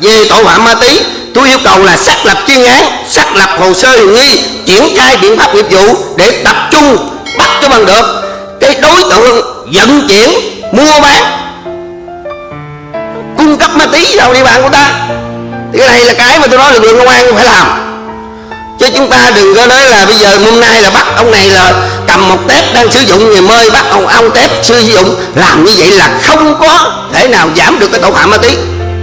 về tội phạm ma túy, tôi yêu cầu là xác lập chuyên án, xác lập hồ sơ hiểm nghi, triển khai biện pháp nghiệp vụ để tập trung, bắt cho bằng được. Cái đối tượng vận chuyển, mua bán, cung cấp ma túy vào địa bàn của ta. Thì cái này là cái mà tôi nói lực lượng công an phải làm. Chứ chúng ta đừng có nói là bây giờ hôm nay là bắt ông này là cầm một tép đang sử dụng, ngày mơi bắt ông ông tép sử dụng. Làm như vậy là không có thể nào giảm được cái tội phạm ma túy.